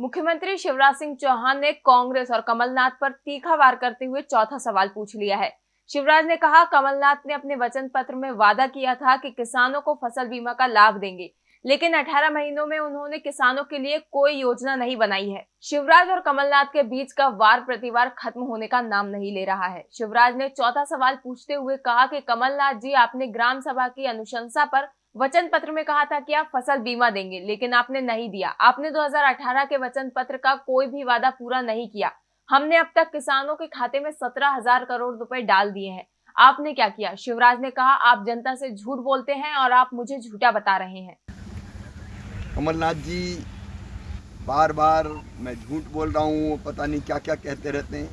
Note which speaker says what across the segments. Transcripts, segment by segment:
Speaker 1: मुख्यमंत्री शिवराज सिंह चौहान ने कांग्रेस और कमलनाथ पर तीखा वार करते हुए चौथा सवाल पूछ लिया है। शिवराज ने कहा, कमलनाथ ने अपने वचन पत्र में वादा किया था कि किसानों को फ़सल बीमा का लाभ देंगे, लेकिन 18 महीनों में उन्होंने किसानों के लिए कोई योजना नहीं बनाई है। शिवराज और कमलनाथ के बीच का वार प्रतिवार खत्म होने का नाम नहीं ले रहा है। शिवराज ने चौथा सवाल पूछते हुए कहा कि, कमलनाथ जी, आपने ग्राम सभा की अनुशंसा पर वचन पत्र में कहा था कि आप फ़सल बीमा देंगे, लेकिन आपने नहीं दिया। आपने 2018 के वचन पत्र का कोई भी वादा पूरा नहीं किया। हमने अब तक किसानों के खाते में सत्रह हज़ार करोड़ रुपए डाल दिए हैं। आपने क्या किया? शिवराज ने कहा, आप जनता से झूठ बोलते हैं और आप मुझे झूठा बता रहे हैं।
Speaker 2: कमलनाथ जी बार बार मैं झूठ बोल रहा हूँ, पता नहीं क्या क्या कहते रहते हैं।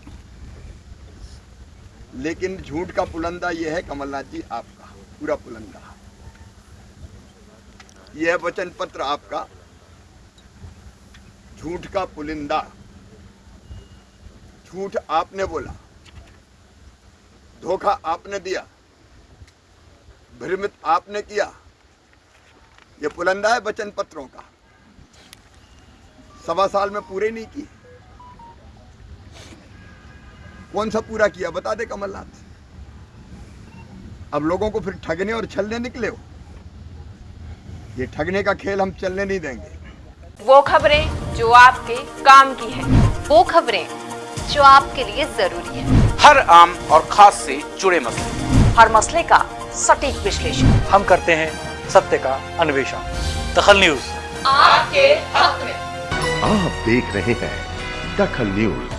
Speaker 2: लेकिन झूठ का पुलंदा ये है कमलनाथ जी, आपका पूरा पुलंदा। यह वचन पत्र आपका। झूठ का पुलिंदा। झूठ आपने बोला। धोखा आपने दिया। भ्रमित आपने किया। यह पुलंदा है वचन पत्रों का। सवा साल में पूरे नहीं किए। कौन सा पूरा किया? बता दे कमलनाथ। अब लोगों को फिर ठगने और छलने निकले हो। ये ठगने का खेल हम चलने नहीं देंगे।
Speaker 1: वो खबरें जो आपके काम की है।
Speaker 3: वो खबरें जो आपके लिए ज़रूरी है।
Speaker 4: हर आम और खास से जुड़े मसले।
Speaker 3: हर मसले का सटीक विश्लेषण।
Speaker 5: हम करते हैं सत्य का अन्वेषण। दखल न्यूज़।
Speaker 1: आपके हक में।
Speaker 6: आप देख रहे हैं दखल न्यूज़।